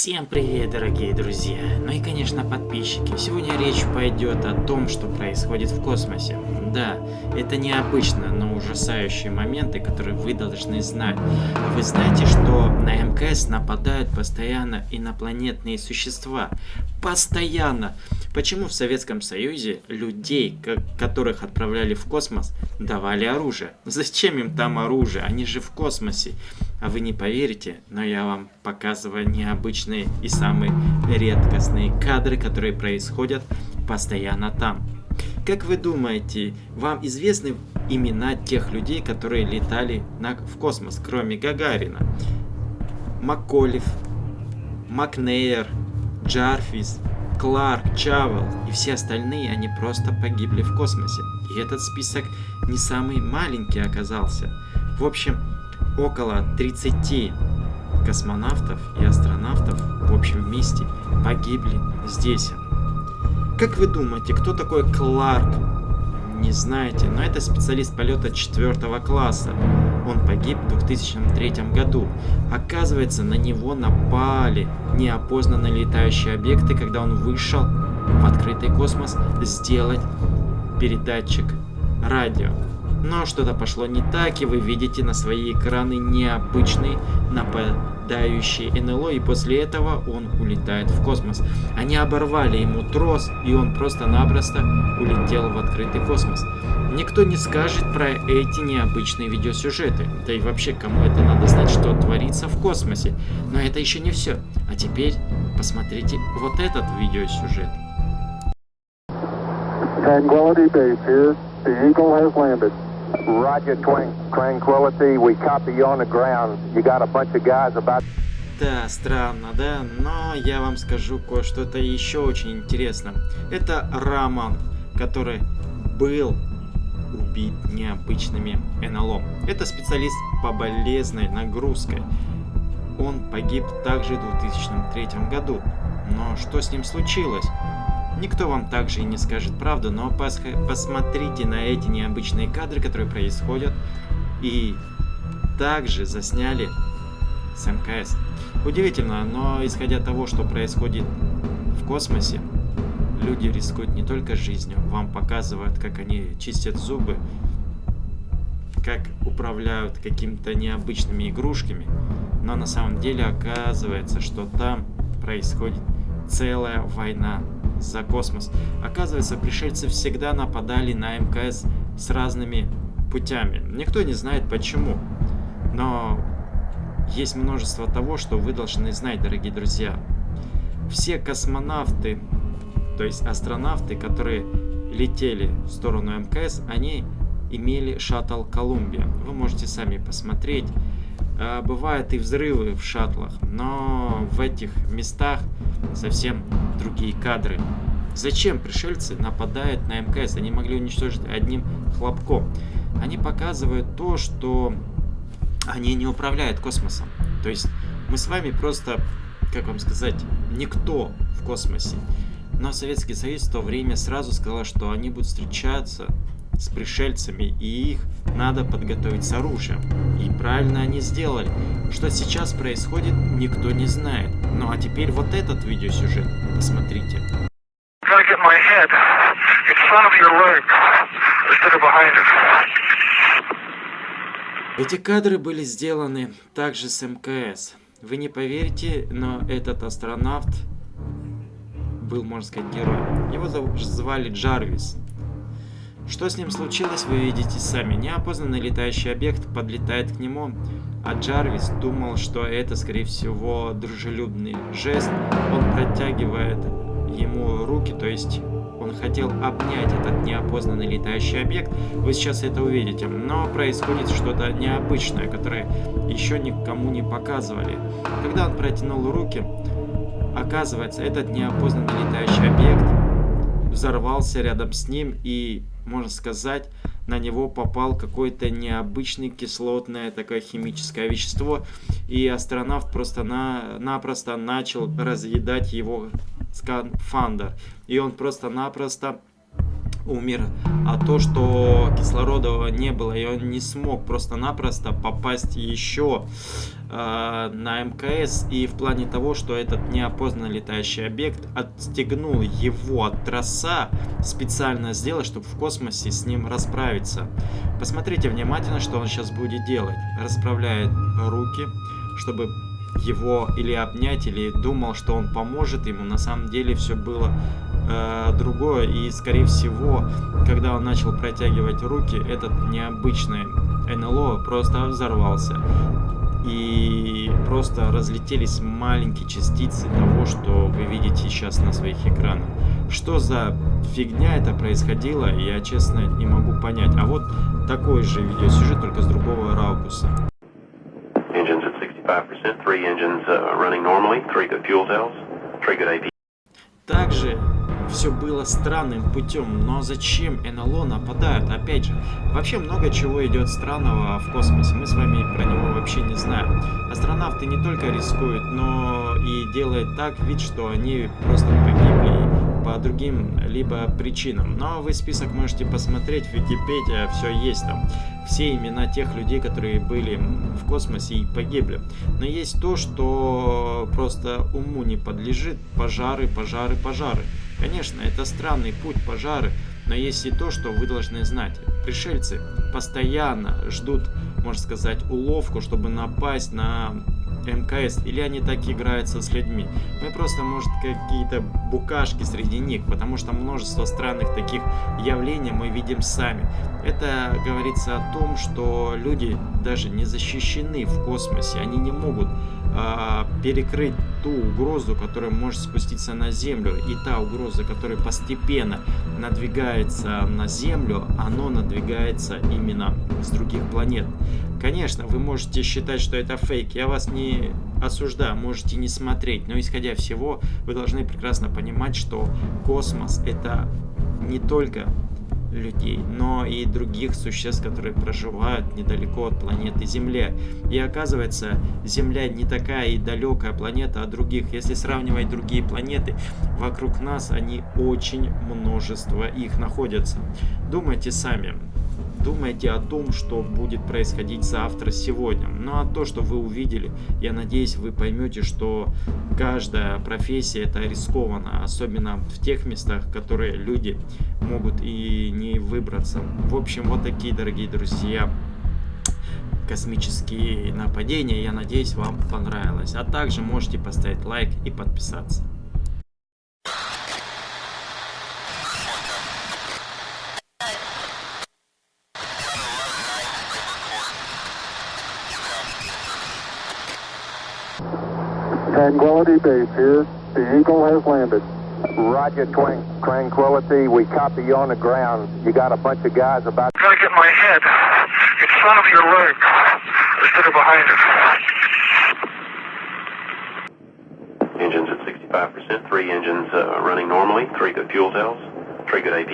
Всем привет, дорогие друзья! Ну и, конечно, подписчики. Сегодня речь пойдет о том, что происходит в космосе. Да, это необычно, но ужасающие моменты, которые вы должны знать. Вы знаете, что на МКС нападают постоянно инопланетные существа? Постоянно! Почему в Советском Союзе людей, которых отправляли в космос, давали оружие? Зачем им там оружие? Они же в космосе. А вы не поверите, но я вам показываю необычные и самые редкостные кадры, которые происходят постоянно там. Как вы думаете, вам известны имена тех людей, которые летали на, в космос, кроме Гагарина? Макколев, Макнейер, Джарфис, Кларк, Чавел и все остальные, они просто погибли в космосе. И этот список не самый маленький оказался. В общем, около 30 космонавтов и астронавтов в общем вместе погибли здесь. Как вы думаете, кто такой Кларк? Не знаете, но это специалист полета 4 класса. Он погиб в 2003 году. Оказывается, на него напали неопознанные летающие объекты, когда он вышел в открытый космос сделать передатчик радио. Но что-то пошло не так, и вы видите на свои экраны необычный нападающий НЛО, и после этого он улетает в космос. Они оборвали ему трос, и он просто-напросто улетел в открытый космос. Никто не скажет про эти необычные видеосюжеты. Да и вообще, кому это надо знать, что творится в космосе. Но это еще не все. А теперь посмотрите вот этот видеосюжет. Tranquility Base here. The Eagle has landed. Да, странно, да? Но я вам скажу кое-что-то еще очень интересно. Это Раман, который был убит необычными НЛО. Это специалист по болезненной нагрузкой. Он погиб также в 2003 году. Но что с ним случилось? Никто вам также и не скажет правду, но пос посмотрите на эти необычные кадры, которые происходят, и также засняли с МКС. Удивительно, но исходя от того, что происходит в космосе, люди рискуют не только жизнью, вам показывают, как они чистят зубы, как управляют какими-то необычными игрушками, но на самом деле оказывается, что там происходит целая война за космос. Оказывается, пришельцы всегда нападали на МКС с разными путями. Никто не знает почему. Но есть множество того, что вы должны знать, дорогие друзья. Все космонавты, то есть астронавты, которые летели в сторону МКС, они имели шаттл Колумбия. Вы можете сами посмотреть. А, бывают и взрывы в шаттлах, но в этих местах совсем другие кадры. Зачем пришельцы нападают на МКС? Они могли уничтожить одним хлопком. Они показывают то, что они не управляют космосом. То есть мы с вами просто, как вам сказать, никто в космосе. Но Советский Союз в то время сразу сказал, что они будут встречаться с пришельцами, и их надо подготовить с оружием. И правильно они сделали. Что сейчас происходит, никто не знает. Ну а теперь вот этот видеосюжет. Посмотрите. Эти кадры были сделаны также с МКС. Вы не поверите, но этот астронавт был, можно сказать, героем. Его звали Джарвис. Что с ним случилось, вы видите сами. Неопознанный летающий объект подлетает к нему, а Джарвис думал, что это, скорее всего, дружелюбный жест. Он протягивает ему руки, то есть он хотел обнять этот неопознанный летающий объект. Вы сейчас это увидите. Но происходит что-то необычное, которое еще никому не показывали. Когда он протянул руки, оказывается, этот неопознанный летающий объект взорвался рядом с ним и можно сказать, на него попал какое-то необычное кислотное такое химическое вещество, и астронавт просто-напросто начал разъедать его скафандр, и он просто-напросто умер, а то, что кислорода не было, и он не смог просто-напросто попасть еще э, на МКС, и в плане того, что этот неопознанный летающий объект отстегнул его от трасса, специально сделал, чтобы в космосе с ним расправиться. Посмотрите внимательно, что он сейчас будет делать. Расправляет руки, чтобы его или обнять, или думал, что он поможет ему. На самом деле все было э, другое. И, скорее всего, когда он начал протягивать руки, этот необычный НЛО просто взорвался. И просто разлетелись маленькие частицы того, что вы видите сейчас на своих экранах. Что за фигня это происходило, я честно не могу понять. А вот такой же видеосюжет, только с другого ракурса. 65%, three engines uh, running normally, three good fuel cells, three good AP. Также все было странным путем, но зачем НЛО нападают? Опять же, вообще много чего идет странного в космосе, мы с вами про него вообще не знаем. Астронавты не только рискуют, но и делают так вид, что они просто погибли по другим либо причинам. Но вы список можете посмотреть, в Википедии все есть там. Все имена тех людей, которые были в космосе и погибли. Но есть то, что просто уму не подлежит. Пожары, пожары, пожары. Конечно, это странный путь пожары, но есть и то, что вы должны знать. Пришельцы постоянно ждут, можно сказать, уловку, чтобы напасть на МКС, или они так играются с людьми. Мы просто, может, какие-то букашки среди них, потому что множество странных таких явлений мы видим сами. Это говорится о том, что люди даже не защищены в космосе, они не могут э, перекрыть ту угрозу, которая может спуститься на Землю, и та угроза, которая постепенно надвигается на Землю, оно надвигается именно с других планет. Конечно, вы можете считать, что это фейк, я вас не осуждаю, можете не смотреть, но исходя всего, вы должны прекрасно понимать, что космос это не только людей, но и других существ, которые проживают недалеко от планеты Земля. И оказывается, Земля не такая и далекая планета от других. Если сравнивать другие планеты, вокруг нас они очень множество их находятся. Думайте сами, думайте о том, что будет происходить завтра, сегодня. Ну а то, что вы увидели, я надеюсь, вы поймете, что каждая профессия это рискованно, особенно в тех местах, которые люди могут и не выбраться. В общем, вот такие, дорогие друзья, космические нападения. Я надеюсь, вам понравилось. А также можете поставить лайк и подписаться. Tranquility Base here. The Eagle has landed. Roger, Twin Tranquility. We copy you on the ground. You got a bunch of guys about... I'm to get my head in front of your leg instead of behind it. Engines at 65%, three engines uh, running normally, three good fuel cells, three good AP.